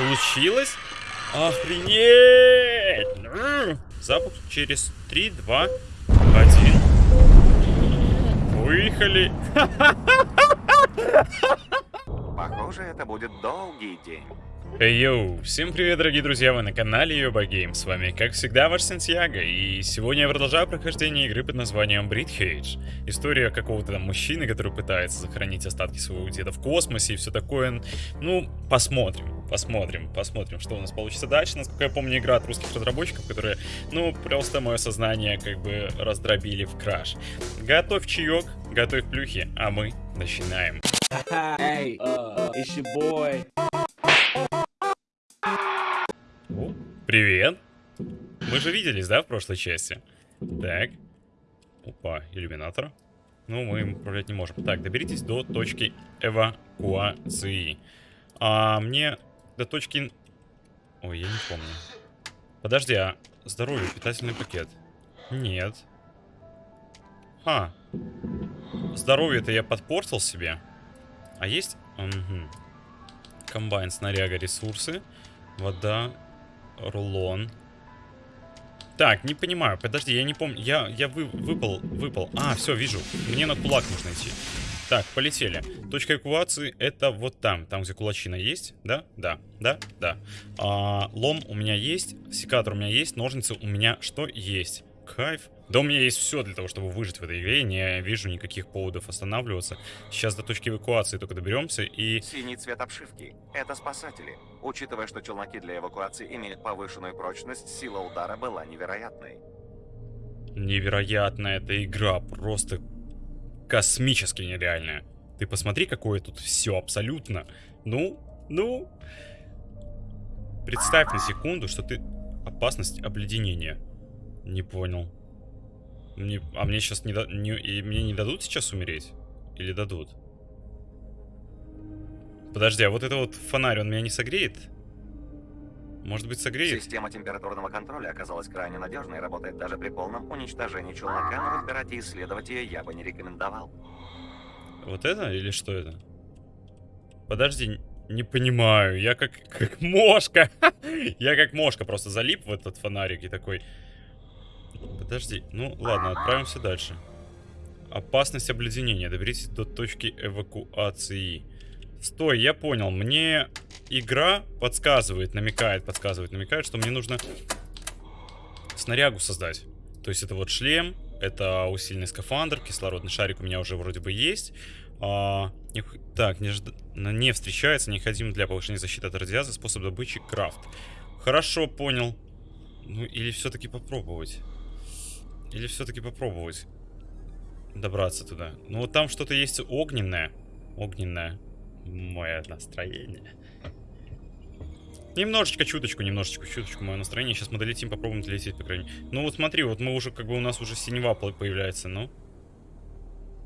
Получилось? Охренеть! Запуск через 3, 2, 1. Выехали. Похоже, это будет долгий день. Yo, всем привет, дорогие друзья, вы на канале Йоба Game, с вами, как всегда, ваш Сантьяго, и сегодня я продолжаю прохождение игры под названием Breathedge. История какого-то там мужчины, который пытается сохранить остатки своего деда в космосе и все такое. Ну, посмотрим, посмотрим, посмотрим, что у нас получится дальше. Насколько я помню, игра от русских разработчиков, которые, ну, просто мое сознание как бы раздробили в краш. Готовь чаек, готовь плюхи, а мы начинаем. Hey, uh. Привет. Мы же виделись, да, в прошлой части? Так. Опа, иллюминатор. Ну, мы им управлять не можем. Так, доберитесь до точки эвакуации. А мне до точки... Ой, я не помню. Подожди, а здоровье, питательный пакет? Нет. А. Здоровье-то я подпортил себе. А есть... Угу. Комбайн, снаряга, ресурсы. Вода, рулон. Так, не понимаю. Подожди, я не помню. Я, я вы, выпал, выпал. А, все, вижу. Мне на кулак нужно идти. Так, полетели. Точка эвакуации это вот там. Там, где кулачина есть. Да? Да. Да? Да. А, лом у меня есть. Секатор у меня есть. Ножницы у меня что есть? Кайф. Да у меня есть все для того, чтобы выжить в этой игре. Не вижу никаких поводов останавливаться. Сейчас до точки эвакуации только доберемся и... Синий цвет обшивки – это спасатели. Учитывая, что челноки для эвакуации имеют повышенную прочность, сила удара была невероятной. Невероятная эта игра. Просто космически нереальная. Ты посмотри, какое тут все абсолютно. Ну, ну... Представь на секунду, что ты... Опасность обледенения. Не понял. Мне, а мне сейчас не, не, и мне не дадут сейчас умереть? Или дадут? Подожди, а вот это вот фонарь, он меня не согреет? Может быть, согреет? Система температурного контроля оказалась крайне надежной и работает даже при полном уничтожении челнока, но разбирать и исследовать ее я бы не рекомендовал. Вот это или что это? Подожди, не понимаю. Я как, как мошка. я как мошка просто залип в этот фонарик и такой... Подожди, ну ладно, отправимся дальше. Опасность обледенения. Доберитесь до точки эвакуации. Стой, я понял. Мне игра подсказывает, намекает, подсказывает, намекает, что мне нужно снарягу создать. То есть это вот шлем, это усиленный скафандр, кислородный шарик у меня уже вроде бы есть. А, не, так, не, не встречается, необходим для повышения защиты от радиации способ добычи крафт. Хорошо, понял. Ну или все-таки попробовать. Или все-таки попробовать добраться туда. Ну вот там что-то есть огненное. Огненное. Мое настроение. Немножечко, чуточку, немножечко, чуточку мое настроение. Сейчас мы долетим, попробуем долететь, по крайней мере. Ну вот смотри, вот мы уже, как бы у нас уже синева появляется, ну.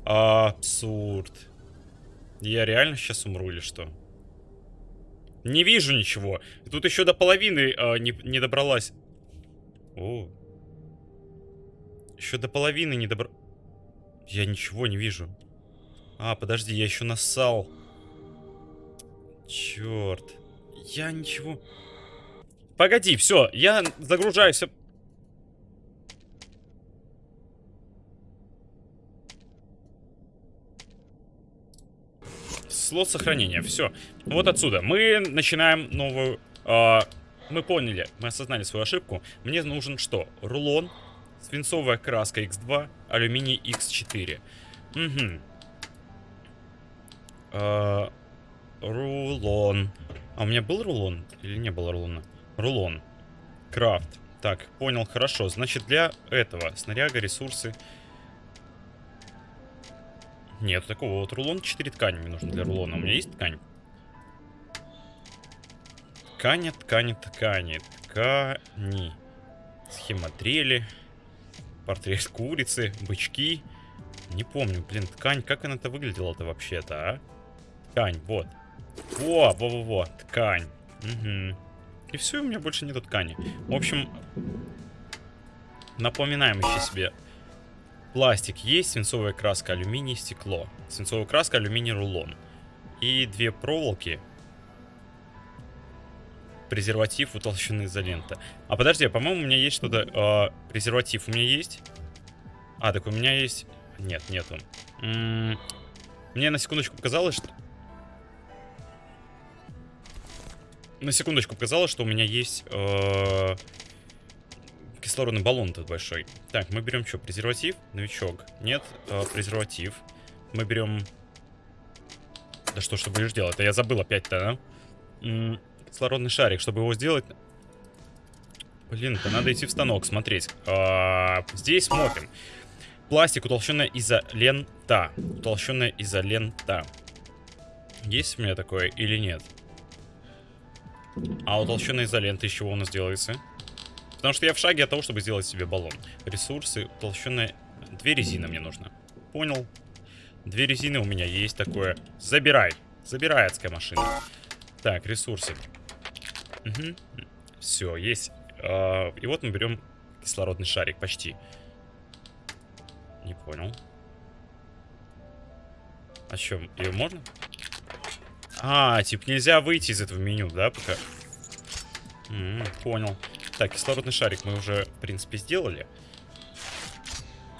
Абсурд. Я реально сейчас умру или что? Не вижу ничего. Тут еще до половины э, не, не добралась. О, еще до половины не добр... Я ничего не вижу. А, подожди, я еще нассал. Черт. Я ничего... Погоди, все, я загружаюсь. Слот сохранения, все. Вот отсюда. Мы начинаем новую... Э, мы поняли, мы осознали свою ошибку. Мне нужен что? Рулон Свинцовая краска X2, алюминий X4. Угу. А, рулон. А у меня был рулон? Или не было рулона? Рулон. Крафт. Так, понял, хорошо. Значит, для этого снаряга, ресурсы... Нет, такого вот рулон 4 ткани мне нужно для рулона. У меня есть ткань? Ткани, ткани, ткани, ткани. Схема дрели. Портрет курицы, бычки. Не помню, блин, ткань, как она-то выглядела-то вообще-то, а? Ткань, вот. Во, во-во-во, ткань. Угу. И все, у меня больше нету ткани. В общем, напоминаем еще себе. Пластик есть, свинцовая краска, алюминий, стекло. Свинцовая краска, алюминий, рулон. И две проволоки. Презерватив утолщенный изолента. А подожди, а, по-моему, у меня есть что-то... э, презерватив у меня есть? А, так у меня есть... Нет, нету. М, Мне на секундочку показалось, что... На секундочку показалось, что у меня есть э, кислородный баллон тут большой. Так, мы берем что, презерватив? Новичок. Нет, э, презерватив. Мы берем... Да что ты будешь делать? Да я забыл опять-то, да? Кислородный шарик, чтобы его сделать... Блин, то надо идти в станок смотреть. А, здесь смотрим. Пластик, утолщенная изолента. Утолщенная изолента. Есть у меня такое или нет? А утолщенная изолента из чего у нас делается? Потому что я в шаге от того, чтобы сделать себе баллон. Ресурсы, утолщенная... Две резины мне нужно. Понял. Две резины у меня есть такое. Забирай. Забирай, адская машина. Так, ресурсы. Угу. Все, есть. А, и вот мы берем кислородный шарик, почти. Не понял. А что, ее можно? А, типа нельзя выйти из этого меню, да, пока? М, понял. Так, кислородный шарик мы уже, в принципе, сделали.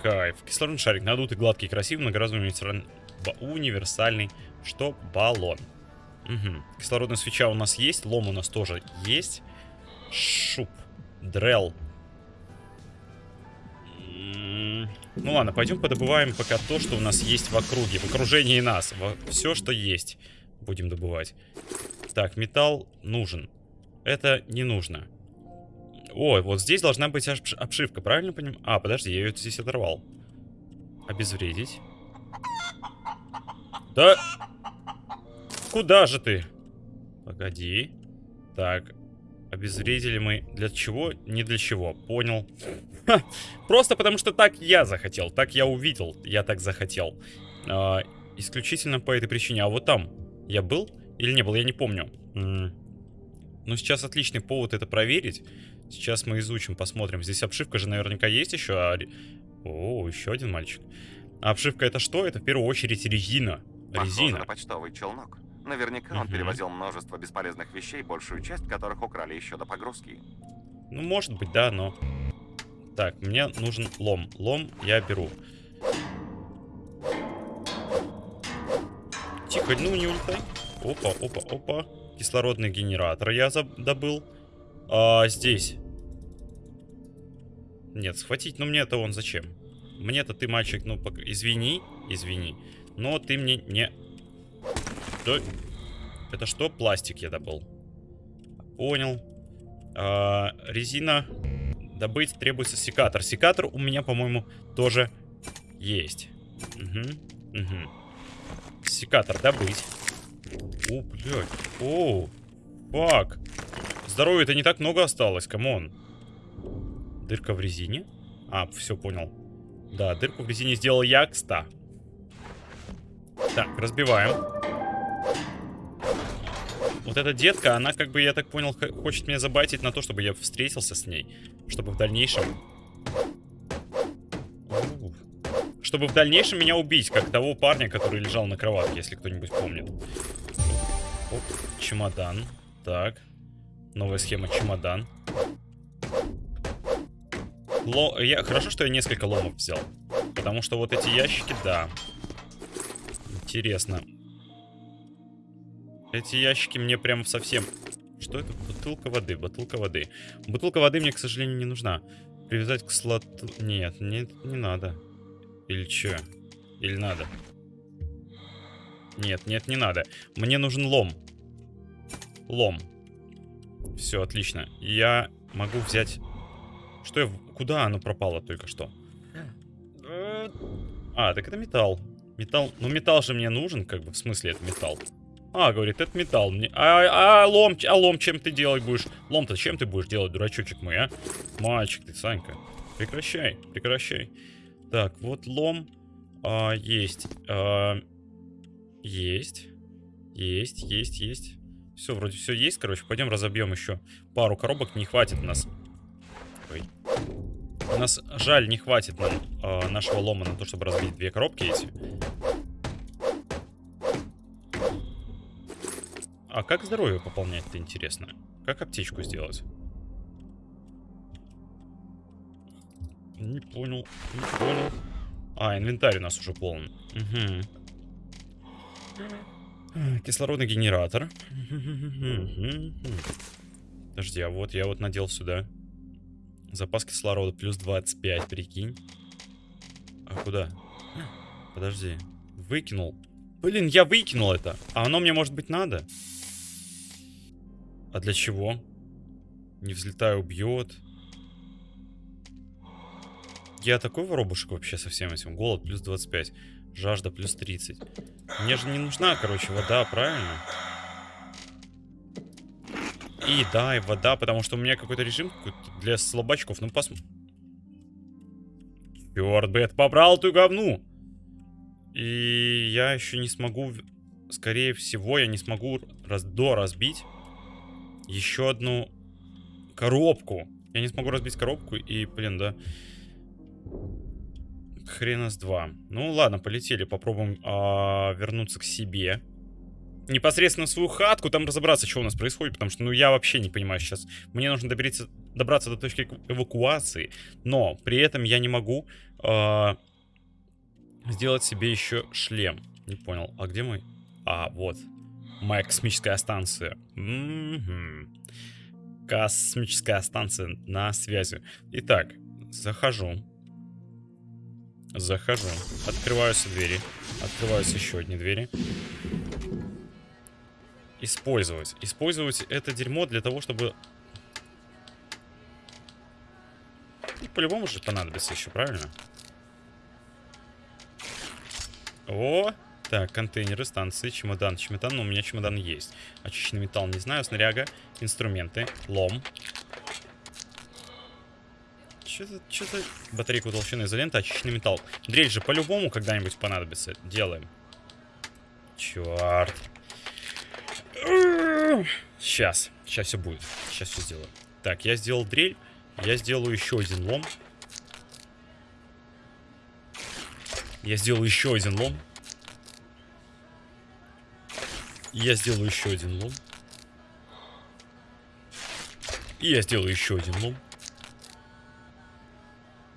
Кайф. Кислородный шарик надутый, гладкий, красивый, многоразовый универсальный что? Баллон. Угу. Кислородная свеча у нас есть, лом у нас тоже есть. Шуп. Дрел. Ну ладно, пойдем подобываем пока то, что у нас есть в округе, в окружении нас. Все, что есть, будем добывать. Так, металл нужен. Это не нужно. Ой, вот здесь должна быть обш- обшивка, правильно понимаю? А, подожди, я ее здесь оторвал. Обезвредить. Да... Куда же ты? Погоди. Так. Обезвредили мы для чего? Не для чего. Понял. Ха, Просто потому что так я захотел. Так я увидел. Я так захотел. А, исключительно по этой причине. А вот там я был или не был? Я не помню. М. Ну, сейчас отличный повод это проверить. Сейчас мы изучим, посмотрим. Здесь обшивка же наверняка есть еще. а О, еще один мальчик. А обшивка это что? Это в первую очередь резина. Похоже Резина. на почтовый челнок. Наверняка он перевозил множество бесполезных вещей, большую часть которых украли еще до погрузки. Ну, может быть, да, но... Так, мне нужен лом. Лом я беру. Тихо, ну не улетай. Опа, опа, опа. Кислородный генератор я добыл. А здесь. Нет, схватить, ну мне-то он зачем? Мне-то ты, мальчик, ну, извини, извини. Но ты мне не... Да... Это что? Пластик я добыл. Понял. А, резина. Добыть требуется секатор. Секатор у меня, по-моему, тоже есть. Угу, угу. Секатор добыть. О, блядь. О, fuck. Здоровья-то не так много осталось, come on. Дырка в резине? А, все, понял. Да, дырку в резине сделал я, кста. Так, разбиваем. Вот эта детка, она, как бы, я так понял, хочет меня забайтить на то, чтобы я встретился с ней. Чтобы в дальнейшем... Чтобы в дальнейшем меня убить, как того парня, который лежал на кроватке, если кто-нибудь помнит. Оп, чемодан. Так. Новая схема чемодан. Ло... Я... Хорошо, что я несколько ломов взял. Потому что вот эти ящики, да. Интересно. Эти ящики мне прям совсем... Что это? Бутылка воды, бутылка воды. Бутылка воды мне, к сожалению, не нужна. Привязать к слоту... Нет, нет, не надо. Или что? Или надо? Нет, нет, не надо. Мне нужен лом. Лом. Все, отлично. Я могу взять... Что я... Куда оно пропало только что? А, так это металл. Металл... Ну, металл же мне нужен, как бы, в смысле это металл. А, говорит, это металл. Мне... А, а, лом, а лом чем ты делать будешь? Лом-то чем ты будешь делать, дурачочек мой, а? Мальчик ты, Санька. Прекращай, прекращай. Так, вот лом. А, есть. А, есть. Есть, есть, есть. Все, вроде все есть, короче. Пойдем разобьем еще пару коробок. Не хватит нас. Ой. У нас, жаль, не хватит нам а, нашего лома на то, чтобы разбить две коробки эти. А как здоровье пополнять-то интересно? Как аптечку сделать? Не понял, не понял. А, инвентарь у нас уже полон. Угу. Кислородный генератор. Подожди, а вот я вот надел сюда. Запас кислорода плюс 25, прикинь. А куда? Подожди. Выкинул. Блин, я выкинул это. А оно мне, может быть, надо? А для чего? Не взлетаю, убьет. Я такой воробушек вообще со всем этим. Голод плюс 25. Жажда плюс 30. Мне же не нужна, короче, вода, правильно? И да, и вода, потому что у меня какой-то режим какой для слабачков. Ну, посмотрим. Черт, Бет, побрал эту говну! И я еще не смогу... Скорее всего, я не смогу раз до разбить еще одну коробку. Я не смогу разбить коробку и, блин, да... Хрена с два. Ну ладно, полетели, попробуем а, вернуться к себе. Непосредственно в свою хатку, там разобраться, что у нас происходит, потому что, ну, я вообще не понимаю сейчас. Мне нужно добериться, добраться до точки эвакуации, но при этом я не могу а, сделать себе еще шлем. Не понял, а где мы? А, вот. Моя космическая станция. -м. Космическая станция на связи. Итак, захожу. Захожу. Открываются двери. Открываются еще одни двери. Использовать. Использовать это дерьмо для того, чтобы... По-любому же понадобится еще, правильно? О! Так, контейнеры, станции, чемодан. Чемодан, но у меня чемодан есть. Очищенный металл, не знаю. Снаряга, инструменты, лом. Что-то. Батарейка толщины изоленты, очищенный металл. Дрель же по-любому когда-нибудь понадобится. Делаем. Черт. Сейчас. Сейчас все будет. Сейчас все сделаю. Так, я сделал дрель. Я сделаю еще один лом. Я сделаю еще один лом. Я сделаю еще один лом. И я сделаю еще один лом.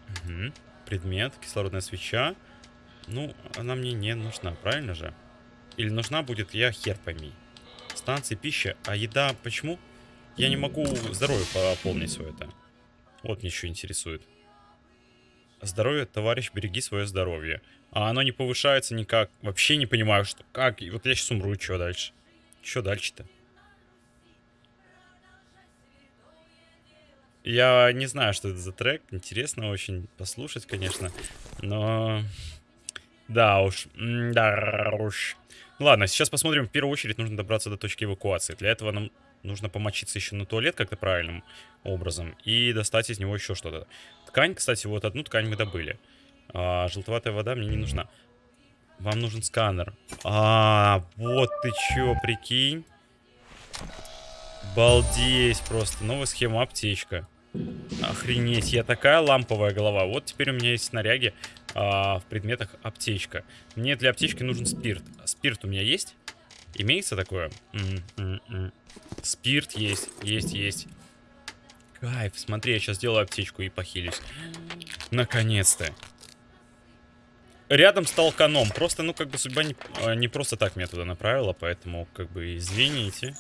Угу. Предмет, кислородная свеча. Ну, она мне не нужна, правильно же? Или нужна будет, я хер пойми. Станции, пища, а еда почему? Я не могу здоровье пополнить свое это. Вот мне еще интересует. Здоровье, товарищ, береги свое здоровье. А оно не повышается никак. Вообще не понимаю, что как. И вот я сейчас умру, что дальше? Что дальше-то? Я не знаю, что это за трек. Интересно очень послушать, конечно. Но... Да уж. Да уж. Ладно, сейчас посмотрим. В первую очередь нужно добраться до точки эвакуации. Для этого нам нужно помочиться еще на туалет как-то правильным образом. И достать из него еще что-то. Ткань, кстати, вот одну ткань мы добыли. А, желтоватая вода мне не нужна. Вам нужен сканер. А, вот ты чё, прикинь. Балдеть просто. Новая схема аптечка. Охренеть, я такая ламповая голова. Вот теперь у меня есть снаряги а, в предметах аптечка. Мне для аптечки нужен спирт. Спирт у меня есть? Имеется такое? М -м -м. Спирт есть, есть, есть. Кайф, смотри, я сейчас сделаю аптечку и похилюсь. Наконец-то. Рядом стал каном. Просто, ну, как бы судьба не, а, не просто так меня туда направила, поэтому, как бы, извините.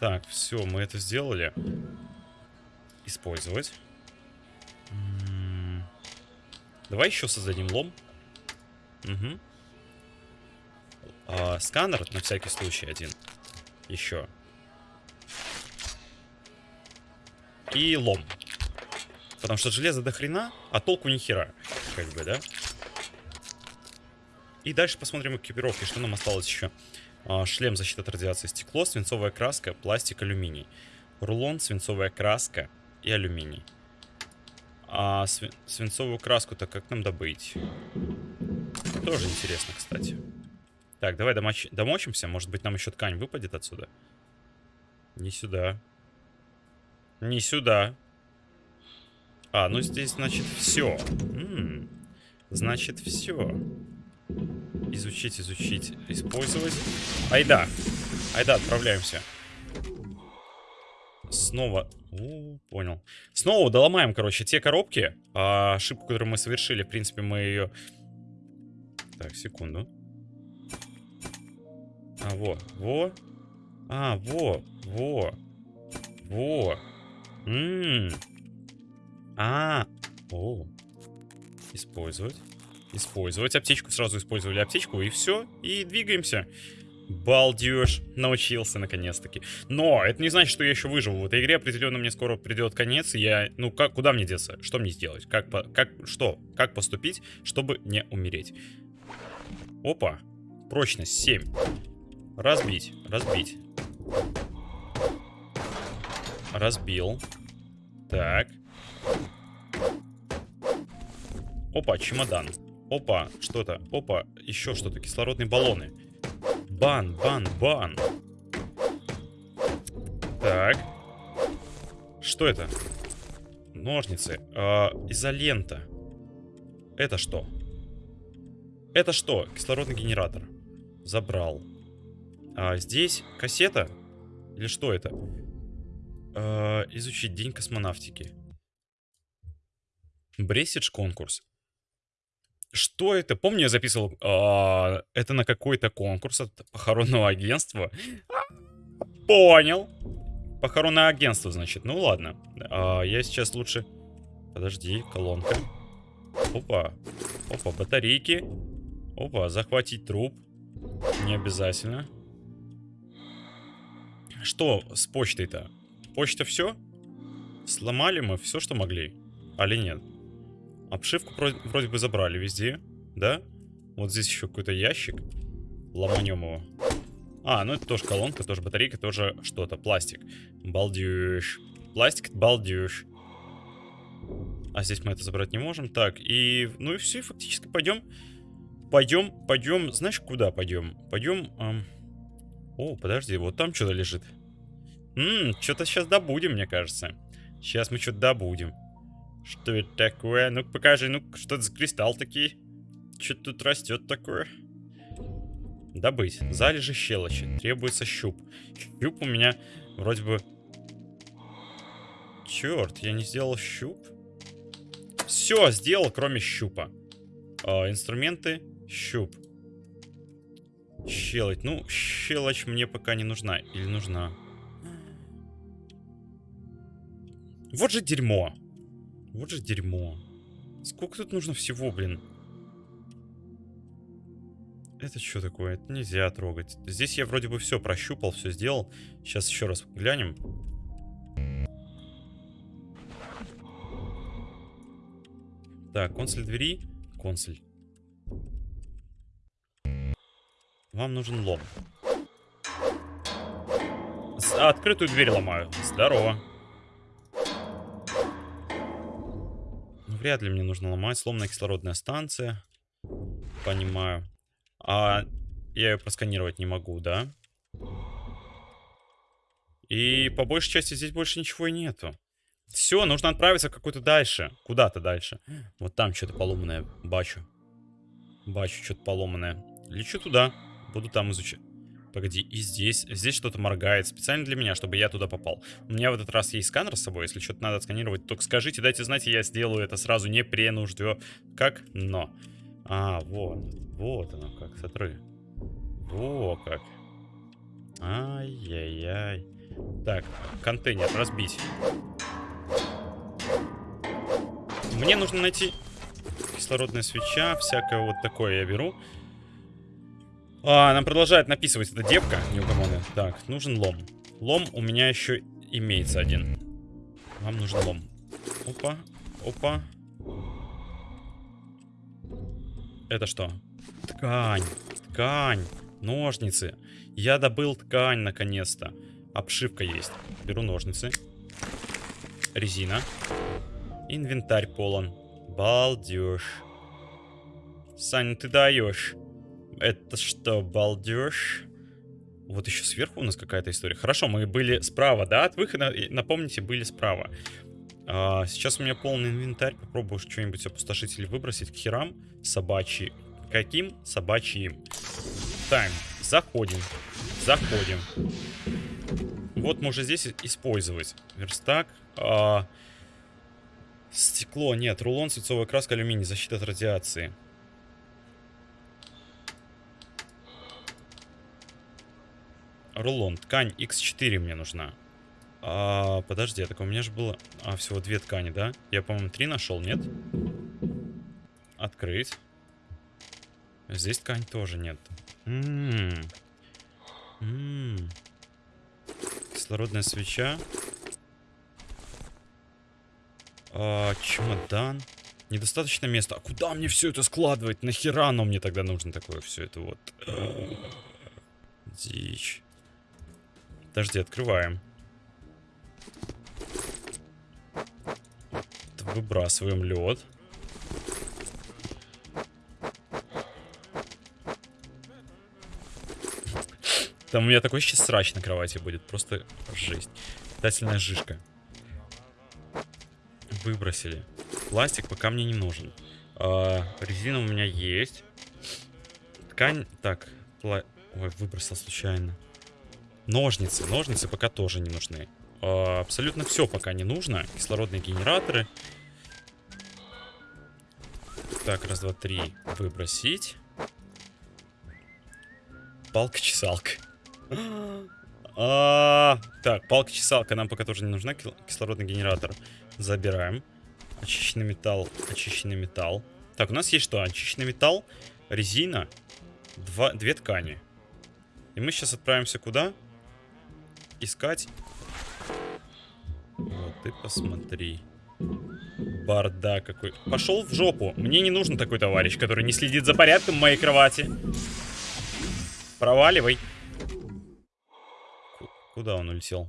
Так, все, мы это сделали. Использовать. М -м Давай еще создадим лом. Угу. А, сканер, на всякий случай, один. Еще. И лом. Потому что железо до хрена, а толку ни хера. Как бы, да? И дальше посмотрим экипировки, что нам осталось еще. А, шлем защиты от радиации, стекло, свинцовая краска, пластик, алюминий. Рулон, свинцовая краска и алюминий. А сви свинцовую краску-то как нам добыть? Тоже интересно, кстати. Так, давай домоч домочимся. Может быть, нам еще ткань выпадет отсюда? Не сюда. Не сюда. А, ну здесь, значит, все. М -м, значит, все. Изучить, изучить, использовать. Ай да. Айда, отправляемся. Снова... У, понял. Снова доломаем, короче, те коробки. А, ошибку, которую мы совершили, в принципе, мы ее... Так, секунду. А, во, во. А, во, во. Во. Ммм. А. О. Использовать. Использовать аптечку. Сразу использовали аптечку, и все. И двигаемся. Балдеж. Научился, наконец-таки. Но это не значит, что я еще выживу. В этой игре определенно мне скоро придет конец, и я... Ну, как, куда мне деться? Что мне сделать? Как, по, как, что? Как поступить, чтобы не умереть? Опа. Прочность 7. Разбить, разбить. Разбил. Так. Опа, чемодан. Опа, что-то. Опа, еще что-то. Кислородные баллоны. Бан, бан, бан. Так. Что это? Ножницы. Э, изолента. Это что? Это что? Кислородный генератор. Забрал. А здесь кассета? Или что это? Э, изучить день космонавтики. Бресидж конкурс. Что это? Помню, я записывал, э, это на какой-то конкурс от похоронного агентства. Понял. Похоронное агентство, значит. Ну ладно. А, я сейчас лучше... Подожди, колонка. Опа. Опа, батарейки. Опа, захватить труп. Не обязательно. Что с почтой-то? Почта все? Сломали мы все, что могли. Али нет? Обшивку вроде бы забрали везде, да? Вот здесь еще какой-то ящик. Ломанем его. А, ну это тоже колонка, тоже батарейка, тоже что-то. Пластик. Балдеж. Пластик, балдеж. А здесь мы это забрать не можем. Так, и... Ну и все, фактически пойдем. Пойдем, пойдем. Знаешь, куда пойдем? Пойдем... Эм... О, подожди, вот там что-то лежит. Ммм, что-то сейчас добудем, мне кажется. Сейчас мы что-то добудем. Что это такое? Ну покажи, ну что это за кристалл такие? Что тут растет такое? Добыть. Залежи щелочи. Требуется щуп. Щуп у меня вроде бы... Черт, я не сделал щуп. Все, сделал, кроме щупа. А, инструменты. Щуп. Щелочь. Ну, щелочь мне пока не нужна. Или нужна? Вот же дерьмо. Вот же дерьмо. Сколько тут нужно всего, блин? Это что такое? Это нельзя трогать. Здесь я вроде бы все прощупал, все сделал. Сейчас еще раз глянем. Так, консоль двери. Консоль. Вам нужен лом. С открытую дверь ломаю. Здорово. Вряд ли мне нужно ломать. Сломанная кислородная станция. Понимаю. А я ее просканировать не могу, да? И по большей части здесь больше ничего и нету. Все, нужно отправиться какой-то дальше. Куда-то дальше. Вот там что-то поломанное. Бачу. Бачу что-то поломанное. Лечу туда. Буду там изучать. Погоди, и здесь, здесь что-то моргает специально для меня, чтобы я туда попал. У меня в этот раз есть сканер с собой, если что-то надо сканировать, только скажите, дайте знать, я сделаю это сразу, не пренуждё. Как? Но. А, вот. Вот оно как, смотри. Во как. Ай-яй-яй. Так, контейнер разбить. Мне нужно найти кислородная свеча, всякое вот такое я беру. А, нам продолжает написывать эта девка, неугомонная. Так, нужен лом. Лом у меня еще имеется один. Вам нужен лом. Опа, опа. Это что? Ткань, ткань, ножницы. Я добыл ткань наконец-то. Обшивка есть. Беру ножницы. Резина. Инвентарь полон. Балдеж. Саня, ты даешь. Это что, балдеж? Вот еще сверху у нас какая-то история. Хорошо, мы были справа, да, от выхода. Напомните, были справа. А, сейчас у меня полный инвентарь. Попробую что-нибудь опустошить или выбросить к херам. Собачьи. Каким? Собачьим. Тайм. Заходим. заходим. Вот можно здесь использовать. Верстак. А, стекло, нет. Рулон, свинцовая краска, алюминий. Защита от радиации. Рулон. Ткань X4 мне нужна. А, подожди, а так у меня же было... А, всего две ткани, да? Я, по-моему, три нашел, нет? Открыть. Здесь ткань тоже нет. М-м-м. М-м. Кислородная свеча. А, чемодан. Недостаточно места. А куда мне все это складывать? Нахера оно мне тогда нужно такое все это вот? Дичь. Подожди, открываем. Выбрасываем лед. Там у меня такой сейчас срач на кровати будет. Просто жесть. Питательная жишка. Выбросили. Пластик пока мне не нужен. А, резина у меня есть. Ткань... Так. Пла... Ой, выбросил случайно. Ножницы. Ножницы пока тоже не нужны. А, абсолютно все пока не нужно. Кислородные генераторы. Так, раз, два, три. Выбросить. Палка-чесалка. А, так, палка-чесалка нам пока тоже не нужна. Кислородный генератор забираем. Очищенный металл, очищенный металл. Так, у нас есть что? Очищенный металл, резина, два, две ткани. И мы сейчас отправимся куда? Искать. Вот, ты посмотри. Бардак какой. Пошел в жопу. Мне не нужен такой товарищ, который не следит за порядком моей кровати. Проваливай. Куда он улетел?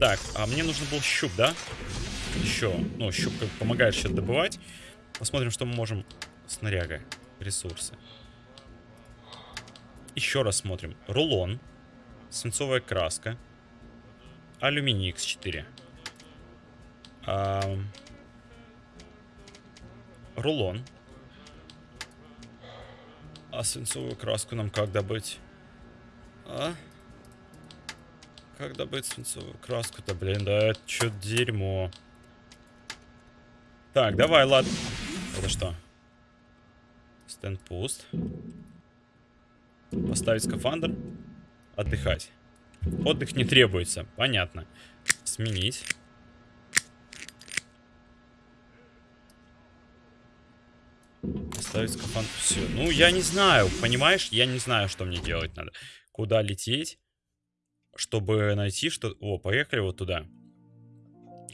Так, а мне нужен был щуп, да? Еще. Ну, щуп как помогает сейчас добывать. Посмотрим, что мы можем. Снаряга. Ресурсы. Еще раз смотрим. Рулон. Свинцовая краска. Алюминий X4. А... Рулон. А свинцовую краску нам как добыть? А? Как добыть свинцовую краску-то, блин? Да это что дерьмо. Так, давай, ладно. Это что? Стенд пуст. Поставить скафандр. Отдыхать. Отдых не требуется. Понятно. Сменить. Поставить скафандр. Все. Ну, я не знаю. Понимаешь? Я не знаю, что мне делать надо. Куда лететь? чтобы найти что... О, поехали вот туда.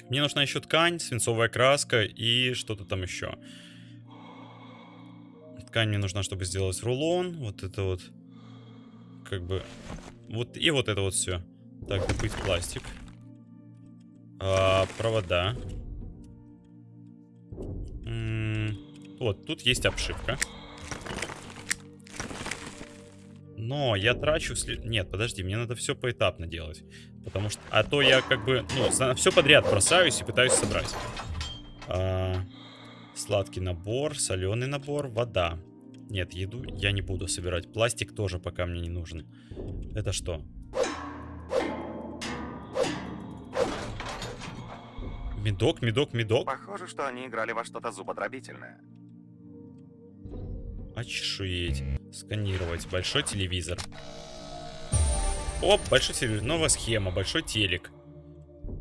Мне нужна еще ткань, свинцовая краска и что-то там еще. Ткань мне нужна, чтобы сделать рулон. Вот это вот. Как бы... Вот и вот это вот все. Так, добыть пластик. А, провода. Вот, тут есть обшивка. Но я трачу... След... Нет, подожди, мне надо все поэтапно делать. Потому что... А то я как бы... Ну, все подряд бросаюсь и пытаюсь собрать. А... Сладкий набор, соленый набор, вода. Нет, еду я не буду собирать. Пластик тоже пока мне не нужен. Это что? Медок, медок, медок. Похоже, что они играли во что-то зубодробительное. Очешуеть. Сканировать. Большой телевизор. Оп, большой телевизор. Новая схема. Большой телек.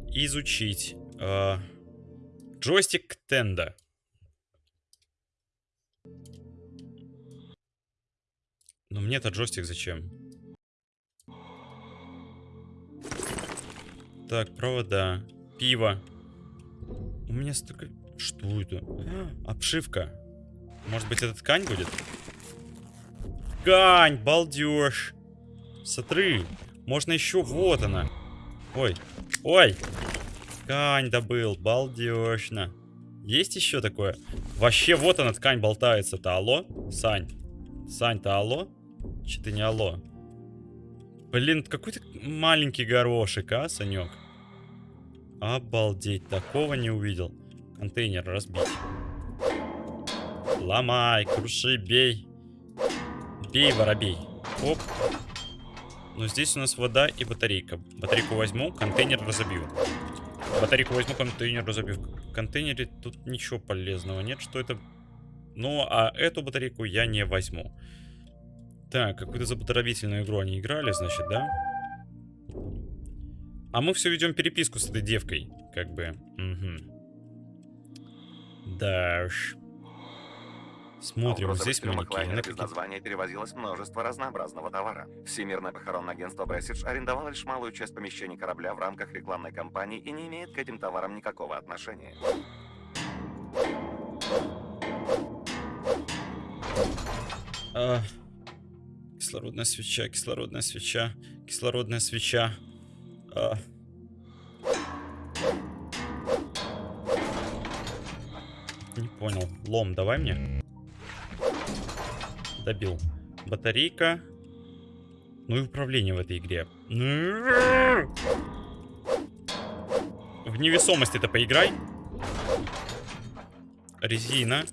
Изучить. Э, джойстик Тенда. Но мне этот джойстик зачем? Так, провода. Пиво. У меня столько... Что это? Обшивка. Может быть, это ткань будет? Ткань, балдеж. Смотри, можно еще... Вот она. Ой, ой. Ткань добыл, балдежно. Есть еще такое? Вообще, вот она, ткань болтается-то. Алло? Сань. Сань-то алло? Ты не алло? Блин, какой-то маленький горошек, а, Санек? Обалдеть, такого не увидел. Контейнер разбить. Ломай, круши, бей. Бей, воробей. Оп. Но здесь у нас вода и батарейка. Батарейку возьму, контейнер разобью. Батарейку возьму, контейнер разобью. В контейнере тут ничего полезного нет, что это... Ну, а эту батарейку я не возьму. Так, какую-то забаторобительную игру они играли, значит, да? А мы все ведем переписку с этой девкой, как бы. Угу. Да уж. Смотрим, вот здесь манекены. без названия перевозилось множество разнообразного товара. Всемирное похоронное агентство Брессидж арендовало лишь малую часть помещений корабля в рамках рекламной кампании и не имеет к этим товарам никакого отношения. А, кислородная свеча, кислородная свеча, кислородная свеча. А. Не понял. Лом, давай мне. Добил. Батарейка. Ну и управление в этой игре. В невесомость это поиграй. Резина.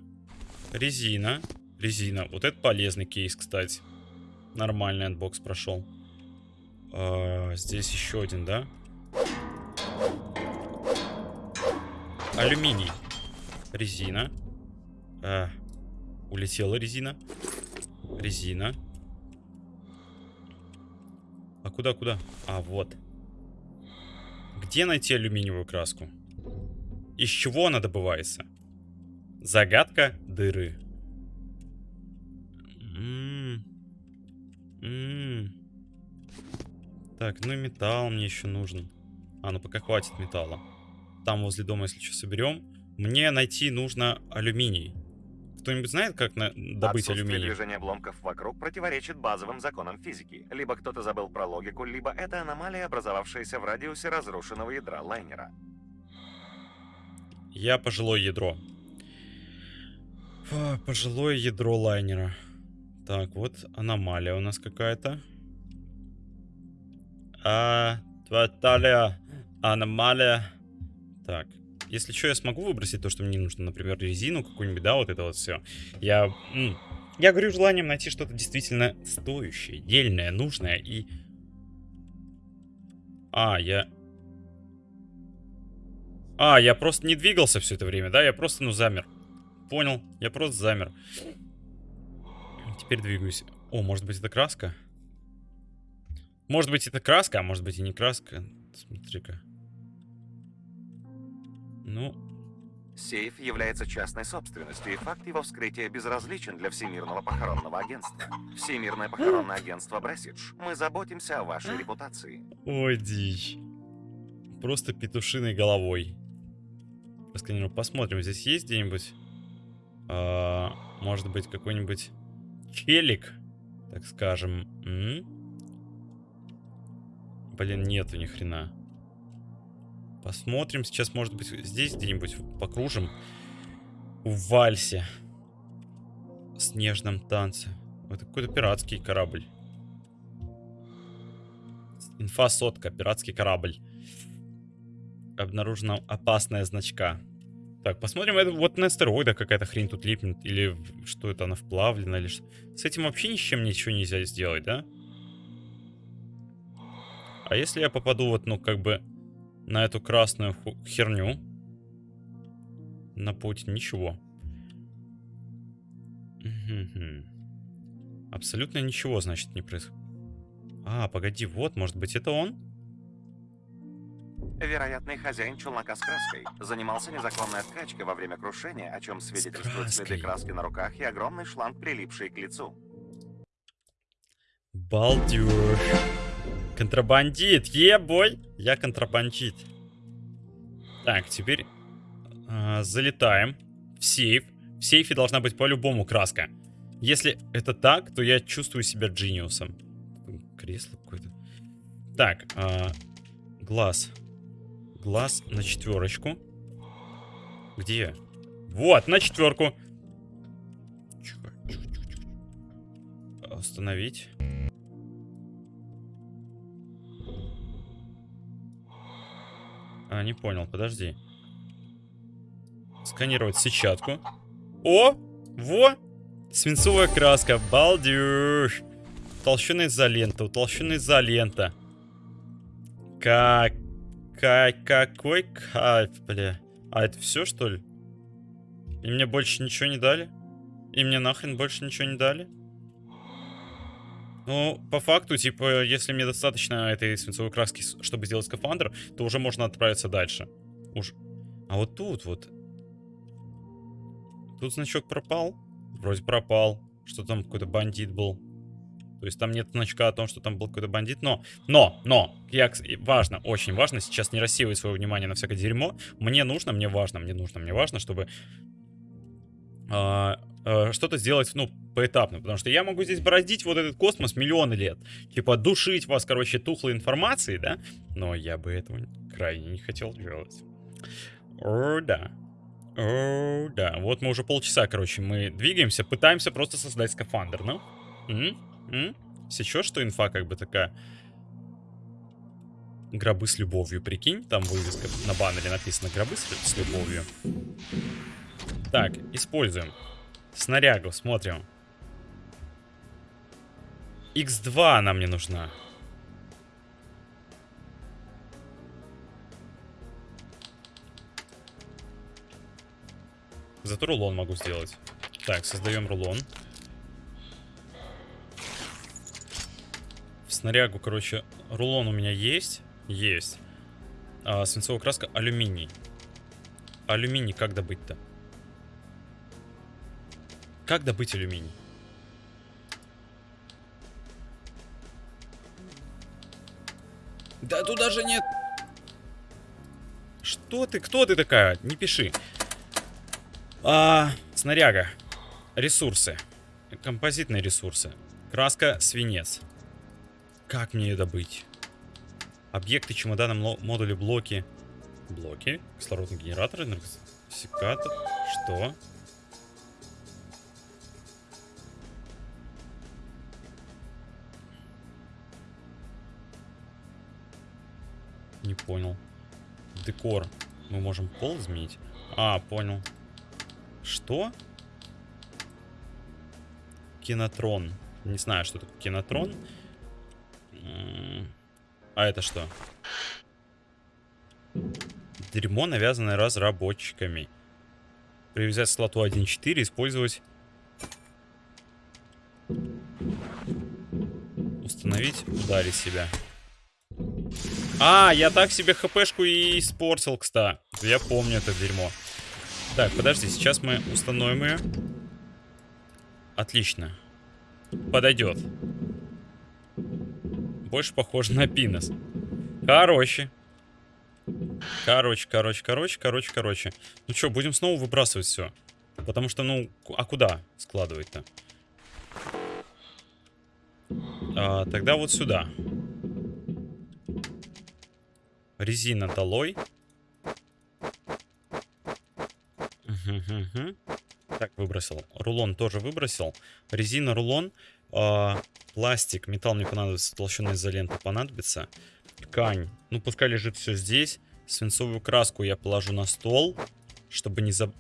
Резина. Резина. Вот это полезный кейс, кстати. Нормальный unbox прошел. А, здесь еще один, да? Алюминий. Резина. А, улетела резина. Резина. А куда, куда? А, вот. Где найти алюминиевую краску? Из чего она добывается? Загадка дыры. М -м -м так, ну и металл мне еще нужен. А, ну пока хватит металла. Там возле дома, если что, соберем. Мне найти нужно алюминий. Кто-нибудь знает, как на... добыть алюминий? движения обломков вокруг противоречит базовым законам физики. Либо кто-то забыл про логику, либо это аномалия, образовавшаяся в радиусе разрушенного ядра лайнера. Я пожилое ядро. Фу, пожилое ядро лайнера. Так, вот аномалия у нас какая-то. А, Тваталия, аномалия. Так, если что, я смогу выбросить то, что мне нужно, например, резину какую-нибудь, да, вот это вот все. Я, я говорю желанием найти что-то действительно стоящее, дельное, нужное и... А, я... А, я просто не двигался все это время, да? Я просто, ну, замер. Понял, я просто замер. Теперь двигаюсь. О, может быть, это краска? Может быть, это краска, а может быть и не краска. Смотри-ка. Ну... Сейф является частной собственностью, и факт его вскрытия безразличен для Всемирного похоронного агентства. Всемирное похоронное агентство Брессидж. Мы заботимся о вашей репутации. Ой, дичь. Просто петушиной головой. Просканирую. Посмотрим, здесь есть где-нибудь... А, может быть, какой-нибудь челик, так скажем. М? Блин, нету ни хрена. Посмотрим. Сейчас, может быть, здесь где-нибудь покружим. В вальсе. Снежном танце. Это какой-то пиратский корабль. Инфа сотка. Пиратский корабль. Обнаружена опасная значка. Так, посмотрим. Это вот на астероидах какая-то хрень тут липнет. Или что это, она вплавлена. Или что. С этим вообще ничем ничего нельзя сделать, да? А если я попаду вот, ну, как бы на эту красную херню. На путь ничего. Абсолютно ничего, значит, не происходит. А, погоди, вот, может быть, это он? Вероятный хозяин челнока с краской занимался незаконной откачкой во время крушения, о чем свидетельствуют следы краски на руках и огромный шланг, прилипший к лицу. Балдеж. Контрабандит, ебой! Я контрабандит. Так, теперь э, залетаем в сейф. В сейфе должна быть по-любому краска. Если это так, то я чувствую себя джиниусом. Кресло какое-то. Так, э, глаз. Глаз на четверочку. Где? Вот, на четверку. Остановить. А, не понял, подожди. Сканировать сетчатку. О! Во! Свинцовая краска, балдеж! Утолщенная изолента, утолщенная изолента. Как... Как... Какой кайф, бля. А это все, что ли? И мне больше ничего не дали? И мне нахрен больше ничего не дали? Ну, по факту, типа, если мне достаточно этой свинцовой краски, чтобы сделать скафандр, то уже можно отправиться дальше. Уж... А вот тут вот... Тут значок пропал? Вроде пропал. Что там какой-то бандит был. То есть там нет значка о том, что там был какой-то бандит. Но, но, но, я, важно, очень важно сейчас не рассеивать свое внимание на всякое дерьмо. Мне нужно, мне важно, мне нужно, мне важно, чтобы а, а, что-то сделать, ну, поэтапно. Потому что я могу здесь бродить вот этот космос миллионы лет. Типа душить вас, короче, тухлой информацией, да? Но я бы этого крайне не хотел делать. О, да. О, да. Вот мы уже полчаса, короче, мы двигаемся, пытаемся просто создать скафандр, ну? М? Сейчас что инфа как бы такая? Гробы с любовью, прикинь? Там вывеска на баннере написано гробы с, любовью. Так, используем. Снарягу, смотрим. X2 нам не нужна. Зато рулон могу сделать. Так, создаем рулон. Снарягу, короче, рулон у меня есть. Есть. А, свинцовая краска алюминий. Алюминий как добыть-то? Как добыть алюминий? Да тут даже нет. Что ты? Кто ты такая? Не пиши. А, снаряга. Ресурсы. Композитные ресурсы. Краска, свинец. Как мне ее добыть? Объекты, чемоданы, модули, блоки. Блоки. Кислородный генератор, энергосекатор. Что? Не понял. Декор. Мы можем пол изменить? А, понял. Что? Кинотрон. Не знаю, что такое кинотрон. М, А это что? Дерьмо, навязанное разработчиками. Привязать слоту 1.4, использовать... Установить, ударить себя. А, я так себе хпшку и испортил, кстати. Я помню это дерьмо. Так, подожди, сейчас мы установим ее. Отлично. Подойдет. Больше похоже на пинос. Короче. Короче, короче, короче, короче, короче. Ну что, будем снова выбрасывать все. Потому что, ну, а куда складывать-то? А, тогда вот сюда. Резина долой. Так, выбросил. Рулон тоже выбросил. Резина, рулон. А, пластик, металл мне понадобится. Толщина изоленты понадобится. Ткань. Ну, пускай лежит все здесь. Свинцовую краску я положу на стол, чтобы не заб...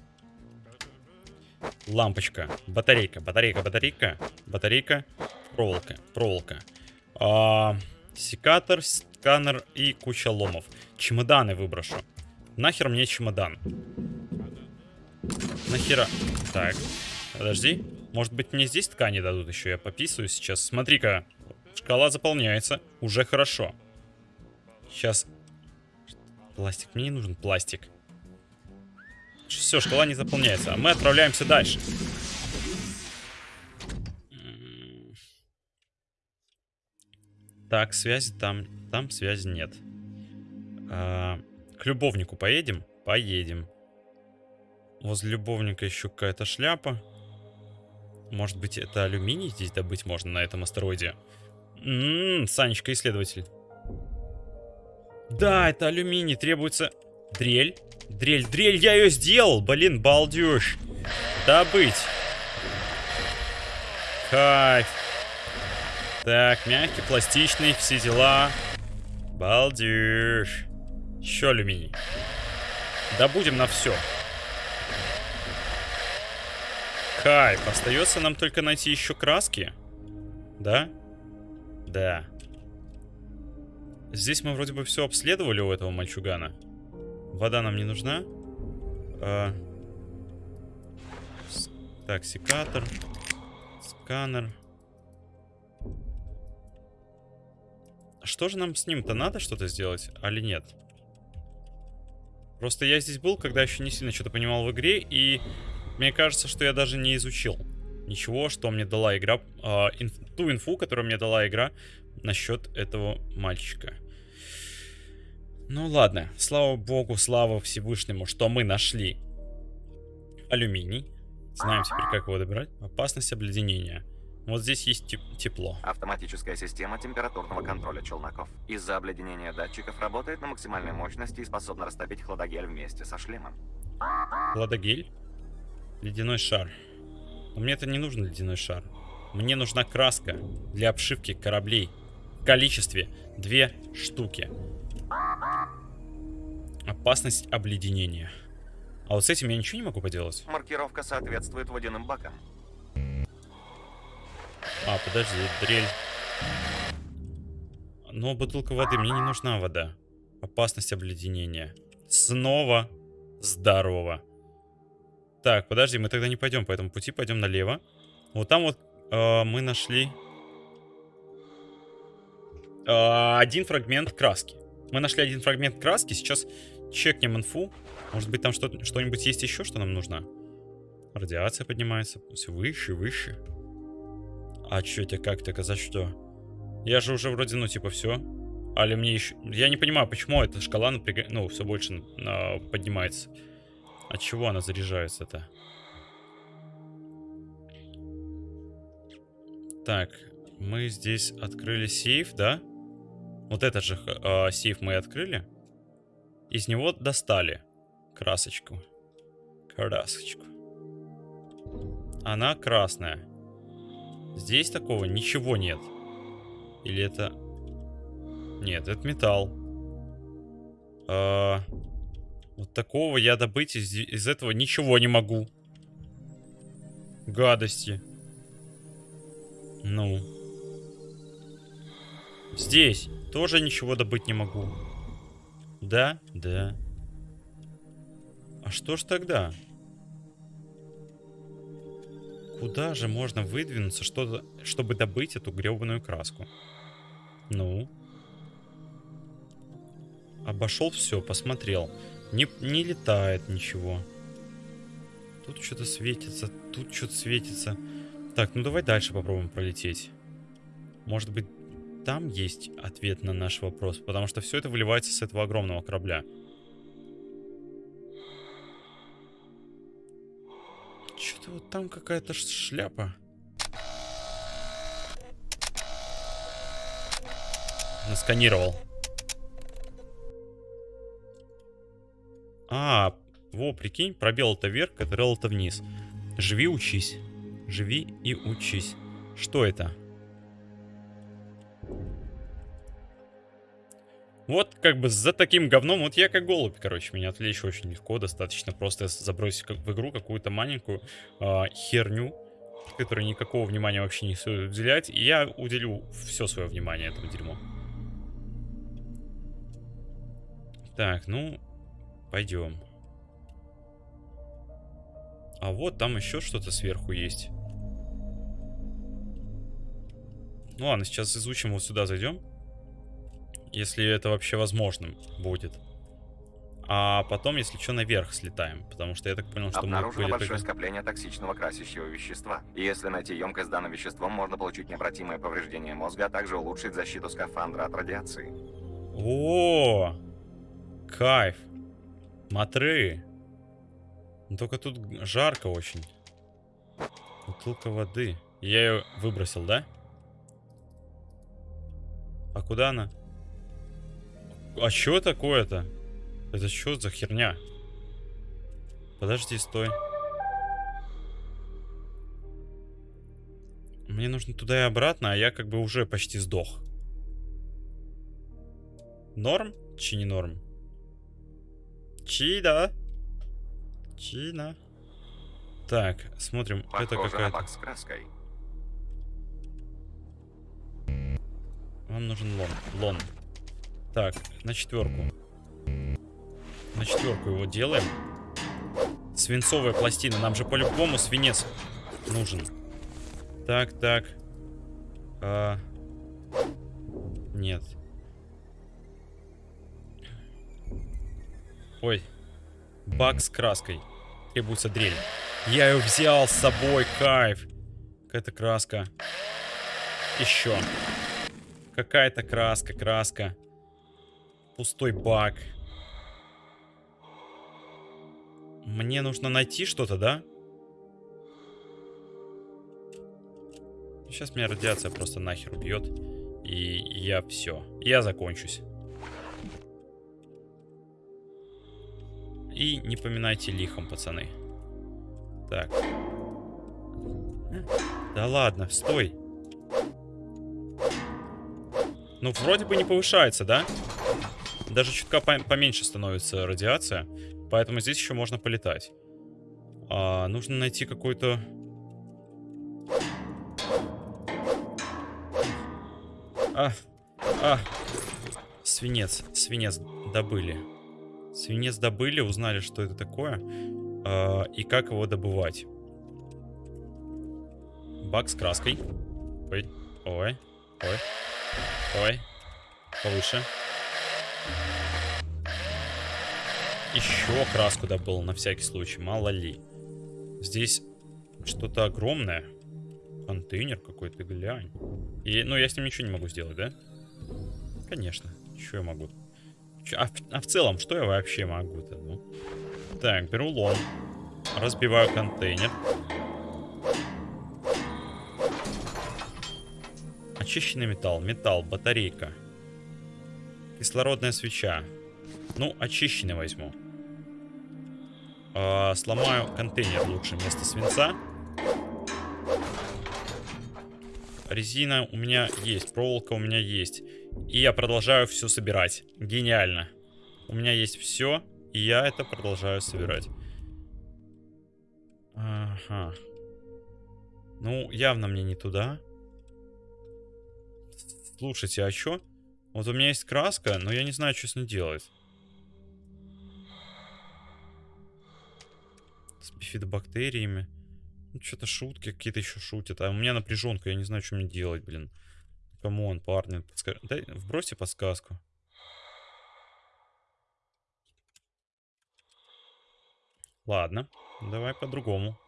Лампочка. Батарейка, батарейка, батарейка. Батарейка. Проволока, проволока. А, секатор, сканер и куча ломов. Чемоданы выброшу. Нахер мне чемодан? Нахера? Так, подожди. Может быть мне здесь ткани дадут еще? Я пописываю сейчас. Смотри-ка, шкала заполняется. Уже хорошо. Сейчас. Пластик. Мне не нужен пластик. Все, шкала не заполняется. А мы отправляемся дальше. Так, связи там... Там связи нет. А, к любовнику поедем? Поедем. Возле любовника еще какая-то шляпа. Может быть, это алюминий здесь добыть можно на этом астероиде? Ммм, Санечка, исследователь. Да, это алюминий, требуется... Дрель. Дрель, дрель, я ее сделал, блин, балдеж. Добыть. Кайф. Так, мягкий, пластичный, все дела. Балдеж. Еще алюминий. Добудем на все. Кайф. Остается нам только найти еще краски. Да? Да. Здесь мы вроде бы все обследовали у этого мальчугана. Вода нам не нужна. А... Так, секатор. Сканер. Что же нам с ним-то надо что-то сделать, али нет? Просто я здесь был, когда еще не сильно что-то понимал в игре, и мне кажется, что я даже не изучил ничего, что мне дала игра, а, инф- ту инфу, которую мне дала игра насчет этого мальчика. Ну ладно, слава богу, слава Всевышнему, что мы нашли алюминий. Знаем теперь, как его добирать. Опасность обледенения. Вот здесь есть теп- тепло. Автоматическая система температурного контроля челноков. Из-за обледенения датчиков работает на максимальной мощности и способна растопить хладогель вместе со шлемом. Ладогель. Ледяной шар. Но мне это не нужен ледяной шар. Мне нужна краска для обшивки кораблей. В количестве две штуки. Опасность обледенения. А вот с этим я ничего не могу поделать. Маркировка соответствует водяным бакам. А, подожди, дрель. Но бутылка воды, мне не нужна вода. Опасность обледенения. Снова здорово. Так, подожди, мы тогда не пойдем по этому пути, пойдем налево. Вот там вот э, мы нашли э, один фрагмент краски. Мы нашли один фрагмент краски, сейчас чекнем инфу. Может быть там что- что-нибудь есть еще, что нам нужно? Радиация поднимается все выше, выше. А чё это как так? За что? Я же уже вроде, ну, типа, все. Али мне еще... Я не понимаю, почему эта шкала, напряга... ну, все больше а, поднимается. От чего она заряжается-то? Так, мы здесь открыли сейф, да? Вот этот же а, сейф мы открыли. Из него достали красочку. Красочку. Она красная. Здесь такого ничего нет. Или это... Нет, это металл. А, Вот такого я добыть из, из этого ничего не могу. Гадости. Ну. Здесь тоже ничего добыть не могу. Да? Да. А что ж тогда? Куда же можно выдвинуться, что чтобы добыть эту гребаную краску? Ну? Обошел все, посмотрел. Не, не летает ничего. Тут что-то светится, тут что-то светится. Так, ну давай дальше попробуем пролететь. Может быть, там есть ответ на наш вопрос, потому что все это выливается с этого огромного корабля. Что-то вот там какая-то шляпа. Насканировал. А, во, прикинь, пробел это вверх, кадрел это вниз. Живи, учись. Живи и учись. Что это? Вот как бы за таким говном, вот я как голубь, короче, меня отвлечь очень легко, достаточно просто забросить в игру какую-то маленькую а, херню, которой никакого внимания вообще не стоит уделять, и я уделю все свое внимание этому дерьму. Так, ну, пойдем. А вот там еще что-то сверху есть. Ну ладно, сейчас изучим, вот сюда зайдем. Если это вообще возможным будет. А потом, если что, наверх слетаем. Потому что я так понял, что мы Обнаружено были большое только... скопление токсичного красящего вещества. И если найти емкость с данным веществом, можно получить необратимое повреждение мозга, а также улучшить защиту скафандра от радиации. О, кайф. Матры. Но только тут жарко очень. Бутылка воды. Я ее выбросил, да? А куда она? А что такое-то? Это что за херня? Подожди, стой. Мне нужно туда и обратно, а я как бы уже почти сдох. Норм? Чи не норм? Чи, да? Чина. Так, смотрим. это Похоже на какая-то... с краской. Вам нужен лон. Лон. Так, на четверку. На четверку его делаем. Свинцовая пластина. Нам же по-любому свинец нужен. Так, так. А... Нет. Ой. Бак с краской. Требуется дрель. Я ее взял с собой, кайф. Какая-то краска. Еще. Какая-то краска, краска. Пустой бак. Мне нужно найти что-то, да? Сейчас меня радиация просто нахер убьет. И я все. Я закончусь. И не поминайте лихом, пацаны. Так. Да ладно, стой. Ну, вроде бы не повышается, да? Даже чутка поменьше становится радиация. Поэтому здесь еще можно полетать. А, нужно найти какой-то... А, а, свинец, свинец добыли. Свинец добыли, узнали, что это такое. А, и как его добывать. Бак с краской. Ой, ой, ой, ой. Повыше. Еще краску добыл, на всякий случай, мало ли. Здесь что-то огромное. Контейнер какой-то, глянь. И, ну, я с ним ничего не могу сделать, да? Конечно. Что я могу? А, а в целом, что я вообще могу-то? Ну? Так, беру лом. Разбиваю контейнер. Очищенный металл. Металл, батарейка. Кислородная свеча. Ну, очищенный возьму. Э, сломаю контейнер лучше вместо свинца. Резина у меня есть, проволока у меня есть. И я продолжаю все собирать. Гениально. У меня есть все, и я это продолжаю собирать. Ага. Ну, явно мне не туда. Слушайте, а что? Вот у меня есть краска, но я не знаю, что с ней делать. С бифидобактериями. Ну, что-то шутки какие-то еще шутят. А у меня напряженка, я не знаю, что мне делать, блин. Come on, парни, подскажи. Дай, вбросьте подсказку. Ладно, давай по-другому.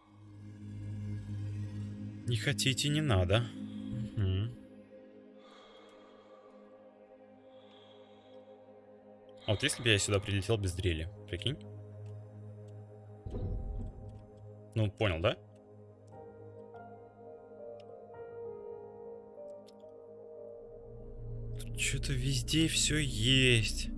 Не хотите, не надо. Угу. А вот если бы я сюда прилетел без дрели, прикинь? Ну, понял, да? Что-то везде все есть.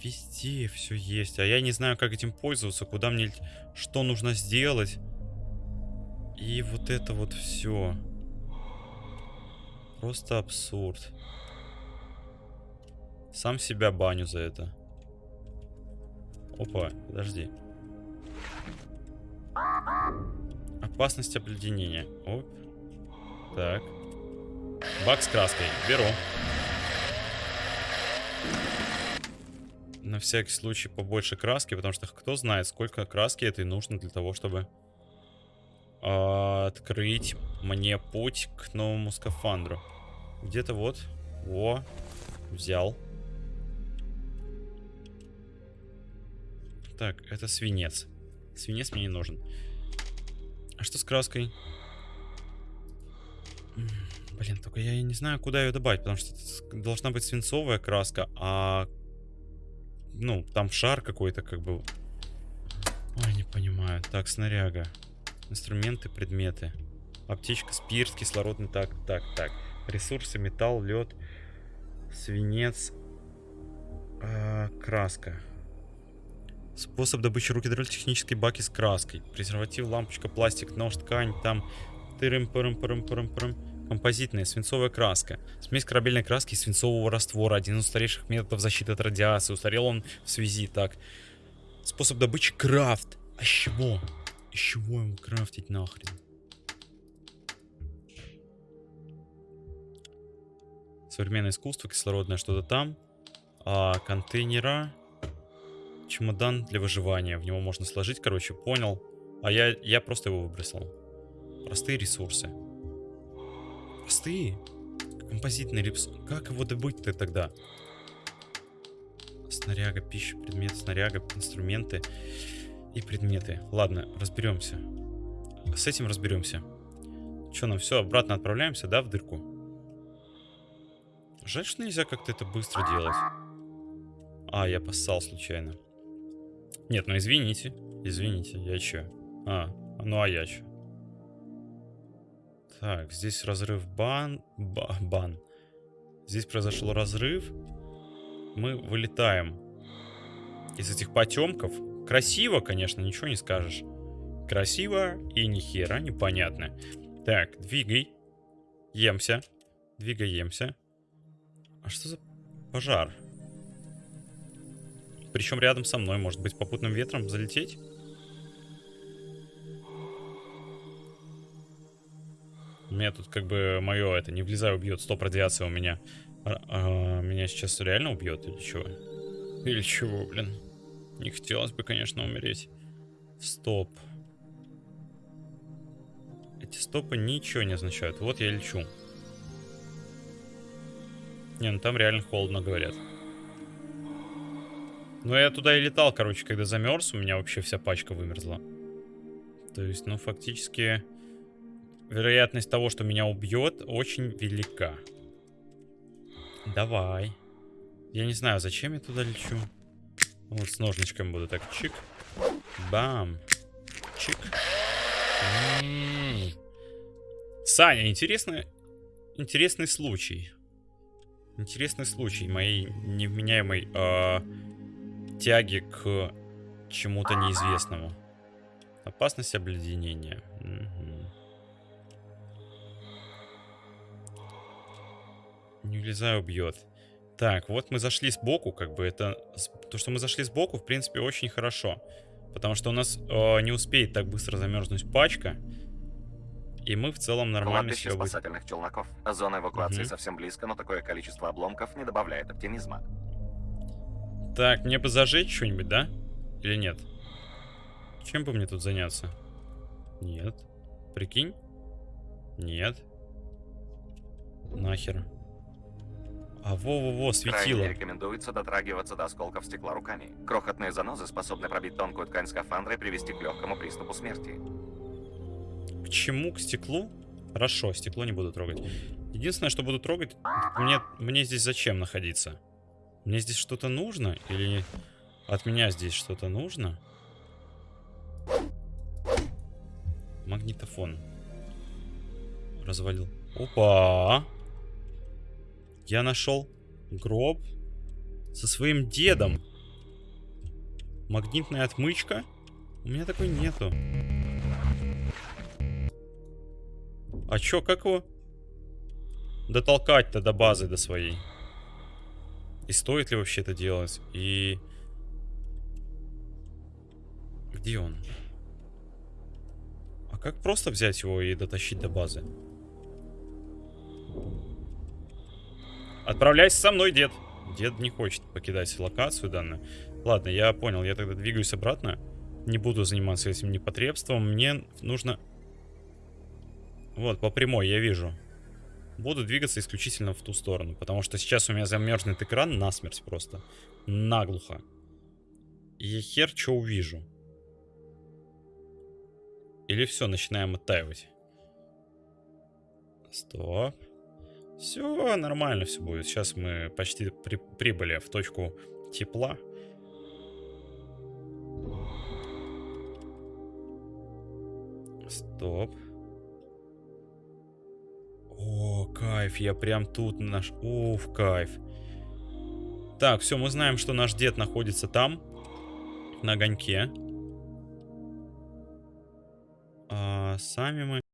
Везде все есть. А я не знаю, как этим пользоваться, куда мне... Что нужно сделать. И вот это вот все. Просто абсурд. Сам себя баню за это. Опа, подожди. Опасность обледенения. Оп. Так. Бак с краской. Беру. На всякий случай побольше краски, потому что кто знает, сколько краски этой нужно для того, чтобы э, открыть мне путь к новому скафандру. Где-то вот. О, взял. Так, это свинец. Свинец мне не нужен. А что с краской? Блин, только я не знаю, куда ее добавить, потому что должна быть свинцовая краска, а... Ну, там шар какой-то, как бы... Ой, не понимаю. Так, снаряга. Инструменты, предметы. Аптечка, спирт, кислородный. Так, так, так. Ресурсы, металл, лед, свинец, э, краска. Способ добычи руки технические баки с краской. Презерватив, лампочка, пластик, нож, ткань, там... Тырым, пырым, пырым, пырым, пырым. Композитная свинцовая краска. Смесь корабельной краски и свинцового раствора. Один из старейших методов защиты от радиации. Устарел он в связи так. Способ добычи крафт. А с чего? Из чего его крафтить нахрен? Современное искусство, кислородное что-то там. А, контейнера. Чемодан для выживания. В него можно сложить, короче, понял. А я, я просто его выбросил. Простые ресурсы. Простые? Композитный ресурс. Как его добыть-то тогда? Снаряга, пища, предмет, снаряга, инструменты и предметы. Ладно, разберемся. С этим разберемся. Что, нам все, обратно отправляемся, да, в дырку? Жаль, что нельзя как-то это быстро делать. А, я поссал случайно. Нет, ну извините. Извините, я че? А, ну а я че? Так, здесь разрыв бан... ба- бан. Здесь произошел разрыв. Мы вылетаем из этих потемков. Красиво, конечно, ничего не скажешь. Красиво и ни хера непонятно. Так, двигай. Емся. Двигаемся. А что за пожар? Причем рядом со мной, может быть, попутным ветром залететь? Меня тут как бы мое это, не влезай, убьет. Стоп, радиация у меня. А, а, меня сейчас реально убьет или чего? Или чего, блин? Не хотелось бы, конечно, умереть. Стоп. Эти стопы ничего не означают. Вот я лечу. Не, ну там реально холодно, говорят. Ну, я туда и летал, короче, когда замерз, у меня вообще вся пачка вымерзла. То есть, ну, фактически, вероятность того, что меня убьет, очень велика. Давай. Я не знаю, зачем я туда лечу. Вот с ножничком буду так чик. Бам. Чик. Саня, интересный, интересный случай. Интересный случай моей невменяемой э, тяги к чему-то неизвестному. Опасность обледенения. Мгм. Не влезай, убьет. Так, вот мы зашли сбоку, как бы это... То, что мы зашли сбоку, в принципе, очень хорошо. Потому что у нас э, не успеет так быстро замерзнуть пачка. И мы в целом нормально Кладбище себя спасательных челноков. Зона эвакуации Мгм. совсем близко, но такое количество обломков не добавляет оптимизма. Так, мне бы зажечь что-нибудь, да? Или нет? Чем бы мне тут заняться? Нет. Прикинь? Нет. Нахер. А во-во-во, Крайне светило. не рекомендуется дотрагиваться до осколков стекла руками. Крохотные занозы способны пробить тонкую ткань скафандра и привести к легкому приступу смерти. К чему? К стеклу? Хорошо, стекло не буду трогать. Единственное, что буду трогать, мне, мне здесь зачем находиться? Мне здесь что-то нужно? Или от меня здесь что-то нужно? Магнитофон. Развалил. Опа! Я нашел гроб со своим дедом. Магнитная отмычка? У меня такой нету. А чё, как его дотолкать-то до базы, до своей? И стоит ли вообще это делать? И... Где он? А как просто взять его и дотащить до базы? Отправляйся со мной, дед. Дед не хочет покидать локацию данную. Ладно, я понял, я тогда двигаюсь обратно. Не буду заниматься этим непотребством. Мне нужно... Вот, по прямой, я вижу. Буду двигаться исключительно в ту сторону. Потому что сейчас у меня замерзнет экран насмерть просто. Наглухо. И я хер что увижу. Или все, начинаем оттаивать. Стоп. Все нормально все будет. Сейчас мы почти при- прибыли в точку тепла. Стоп. О, кайф, я прям тут наш... Уф, кайф. Так, все, мы знаем, что наш дед находится там, на огоньке. А сами мы...